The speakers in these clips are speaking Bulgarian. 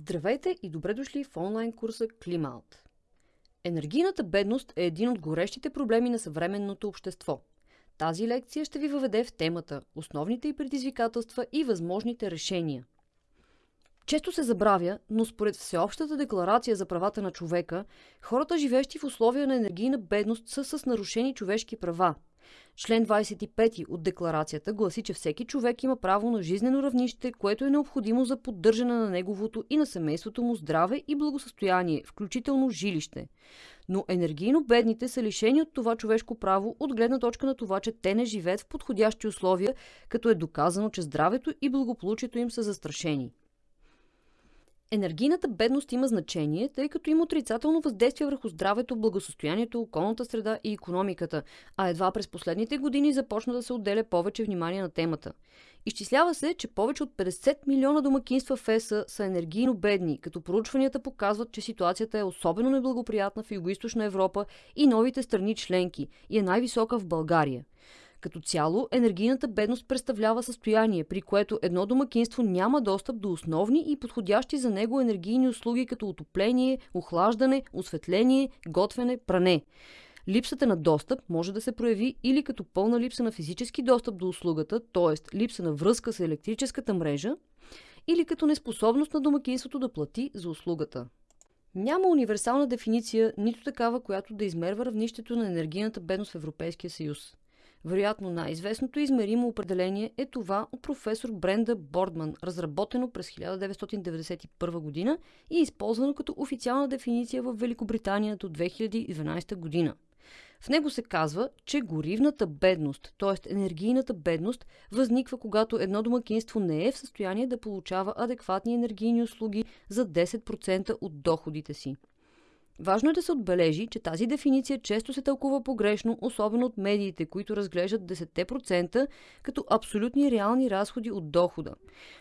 Здравейте и добре дошли в онлайн курса Климаут. Енергийната бедност е един от горещите проблеми на съвременното общество. Тази лекция ще ви въведе в темата основните и предизвикателства и възможните решения. Често се забравя, но според Всеобщата декларация за правата на човека, хората, живещи в условия на енергийна бедност, са с нарушени човешки права – Член 25 от декларацията гласи, че всеки човек има право на жизнено равнище, което е необходимо за поддържане на неговото и на семейството му здраве и благосъстояние, включително жилище. Но енергийно бедните са лишени от това човешко право от гледна точка на това, че те не живеят в подходящи условия, като е доказано, че здравето и благополучието им са застрашени. Енергийната бедност има значение, тъй като има отрицателно въздействие върху здравето, благосостоянието, околната среда и економиката, а едва през последните години започна да се отделя повече внимание на темата. Изчислява се, че повече от 50 милиона домакинства в ЕСА са енергийно бедни, като проучванията показват, че ситуацията е особено неблагоприятна в Юго-Источна Европа и новите страни членки и е най-висока в България. Като цяло, енергийната бедност представлява състояние, при което едно домакинство няма достъп до основни и подходящи за него енергийни услуги като отопление, охлаждане, осветление, готвене, пране. Липсата на достъп може да се прояви или като пълна липса на физически достъп до услугата, т.е. липса на връзка с електрическата мрежа, или като неспособност на домакинството да плати за услугата. Няма универсална дефиниция, нито такава, която да измерва равнището на енергийната бедност в Европейския съюз. Вероятно най-известното измеримо определение е това от професор Бренда Бордман, разработено през 1991 година и използвано като официална дефиниция в Великобритания до 2012 година. В него се казва, че горивната бедност, т.е. енергийната бедност, възниква когато едно домакинство не е в състояние да получава адекватни енергийни услуги за 10% от доходите си. Важно е да се отбележи, че тази дефиниция често се тълкува погрешно, особено от медиите, които разглеждат 10% като абсолютни реални разходи от дохода.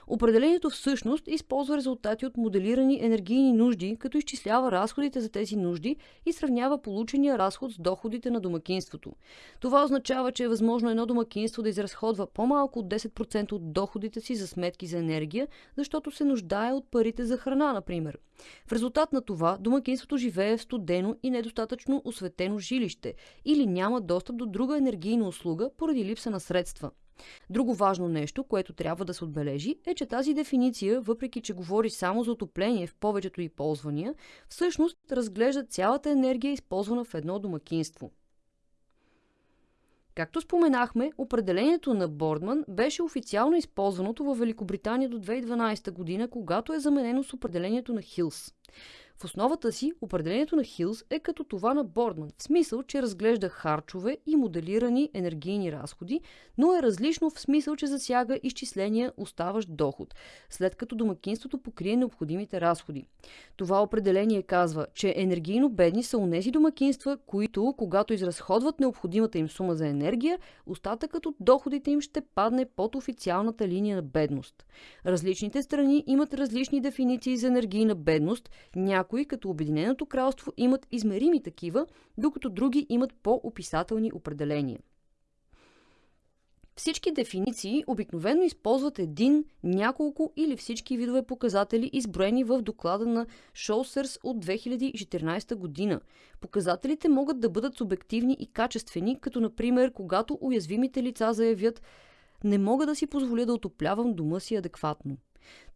Определението всъщност използва резултати от моделирани енергийни нужди, като изчислява разходите за тези нужди и сравнява получения разход с доходите на домакинството. Това означава, че е възможно едно домакинство да изразходва по-малко от 10% от доходите си за сметки за енергия, защото се нуждае от парите за храна, например. В резултат на това домакинството живее в студено и недостатъчно осветено жилище или няма достъп до друга енергийна услуга поради липса на средства. Друго важно нещо, което трябва да се отбележи, е, че тази дефиниция, въпреки че говори само за отопление в повечето и ползвания, всъщност разглежда цялата енергия, използвана в едно домакинство. Както споменахме, определението на Бордман беше официално използваното в Великобритания до 2012 година, когато е заменено с определението на Хилс. В основата си определението на Хилс е като това на Бордман, в смисъл, че разглежда харчове и моделирани енергийни разходи, но е различно в смисъл, че засяга изчисления оставащ доход, след като домакинството покрие необходимите разходи. Това определение казва, че енергийно бедни са унези домакинства, които, когато изразходват необходимата им сума за енергия, остатъкът от доходите им ще падне под официалната линия на бедност. Различните страни имат различни дефиниции за енергийна бедност, като Обединеното кралство, имат измерими такива, докато други имат по-описателни определения. Всички дефиниции обикновено използват един, няколко или всички видове показатели, изброени в доклада на Шоусърс от 2014 година. Показателите могат да бъдат субективни и качествени, като например, когато уязвимите лица заявят не мога да си позволя да отоплявам дома си адекватно.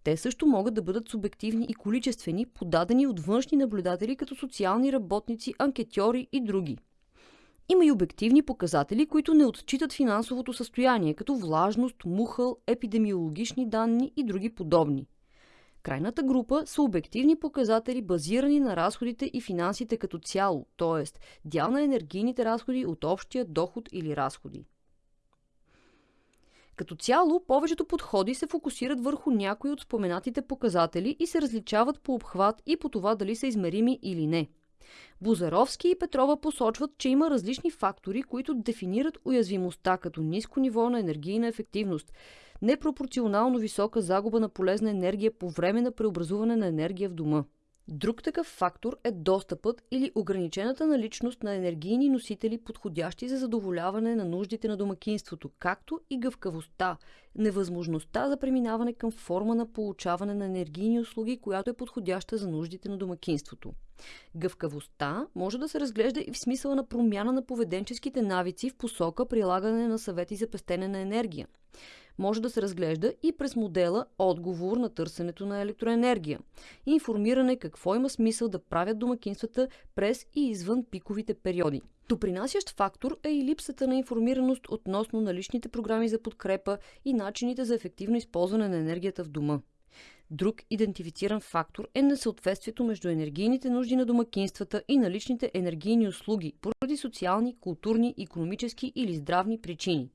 Те също могат да бъдат субективни и количествени, подадени от външни наблюдатели като социални работници, анкетьори и други. Има и обективни показатели, които не отчитат финансовото състояние, като влажност, мухъл, епидемиологични данни и други подобни. Крайната група са обективни показатели, базирани на разходите и финансите като цяло, т.е. дял на енергийните разходи от общия доход или разходи. Като цяло, повечето подходи се фокусират върху някои от споменатите показатели и се различават по обхват и по това дали са измерими или не. Бузаровски и Петрова посочват, че има различни фактори, които дефинират уязвимостта като ниско ниво на енергийна ефективност, непропорционално висока загуба на полезна енергия по време на преобразуване на енергия в дома. Друг такъв фактор е достъпът или ограничената наличност на енергийни носители, подходящи за задоволяване на нуждите на домакинството, както и гъвкавостта, невъзможността за преминаване към форма на получаване на енергийни услуги, която е подходяща за нуждите на домакинството. Гъвкавостта може да се разглежда и в смисъла на промяна на поведенческите навици в посока прилагане на съвети за пестене на енергия може да се разглежда и през модела отговор на търсенето на електроенергия. Информиране какво има смисъл да правят домакинствата през и извън пиковите периоди. Допринасящ фактор е и липсата на информираност относно наличните програми за подкрепа и начините за ефективно използване на енергията в дома. Друг идентифициран фактор е несъответствието между енергийните нужди на домакинствата и наличните енергийни услуги поради социални, културни, економически или здравни причини.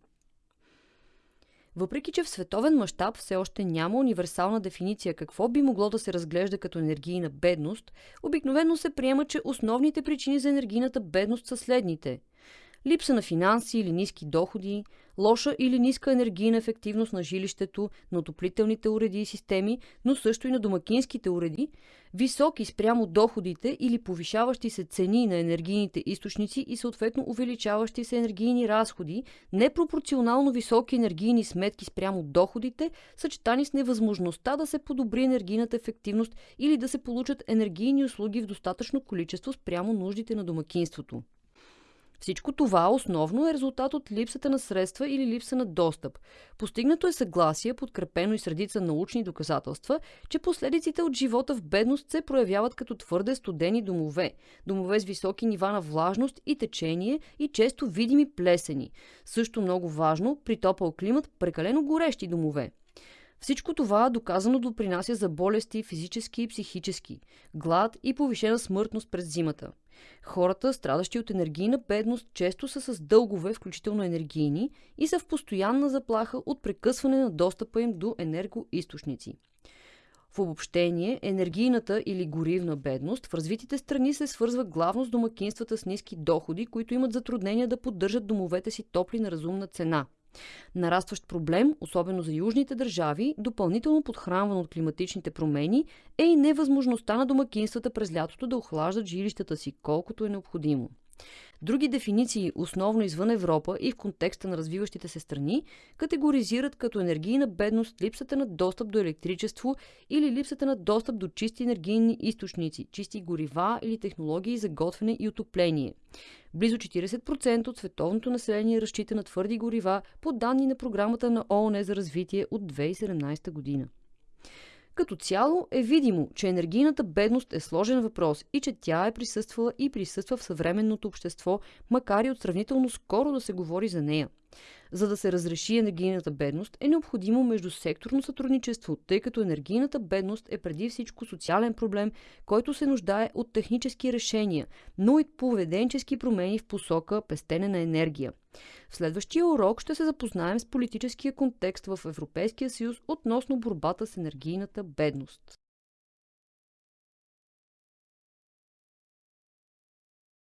Въпреки, че в световен мащаб все още няма универсална дефиниция какво би могло да се разглежда като енергийна бедност, обикновено се приема, че основните причини за енергийната бедност са следните – липса на финанси или ниски доходи, лоша или ниска енергийна ефективност на жилището, на отоплителните уреди и системи, но също и на домакинските уреди, високи спрямо доходите или повишаващи се цени на енергийните източници и съответно увеличаващи се енергийни разходи, непропорционално високи енергийни сметки спрямо доходите, съчетани с невъзможността да се подобри енергийната ефективност или да се получат енергийни услуги в достатъчно количество спрямо нуждите на домакинството. Всичко това основно е резултат от липсата на средства или липса на достъп. Постигнато е съгласие, подкрепено и средица научни доказателства, че последиците от живота в бедност се проявяват като твърде студени домове, домове с високи нива на влажност и течение и често видими плесени. Също много важно, при топъл климат, прекалено горещи домове. Всичко това доказано допринася за болести физически и психически, глад и повишена смъртност през зимата. Хората, страдащи от енергийна бедност, често са с дългове, включително енергийни, и са в постоянна заплаха от прекъсване на достъпа им до енергоисточници. В обобщение, енергийната или горивна бедност в развитите страни се свързва главно с домакинствата с ниски доходи, които имат затруднения да поддържат домовете си топли на разумна цена – Нарастващ проблем, особено за южните държави, допълнително подхранван от климатичните промени, е и невъзможността на домакинствата през лятото да охлаждат жилищата си колкото е необходимо. Други дефиниции, основно извън Европа и в контекста на развиващите се страни, категоризират като енергийна бедност липсата на достъп до електричество или липсата на достъп до чисти енергийни източници, чисти горива или технологии за готвене и отопление. Близо 40% от световното население разчита на твърди горива по данни на програмата на ООН за развитие от 2017 година. Като цяло е видимо, че енергийната бедност е сложен въпрос и че тя е присъствала и присъства в съвременното общество, макар и от сравнително скоро да се говори за нея. За да се разреши енергийната бедност е необходимо междусекторно сътрудничество, тъй като енергийната бедност е преди всичко социален проблем, който се нуждае от технически решения, но и поведенчески промени в посока пестене на енергия. В следващия урок ще се запознаем с политическия контекст в Европейския съюз относно борбата с енергийната бедност.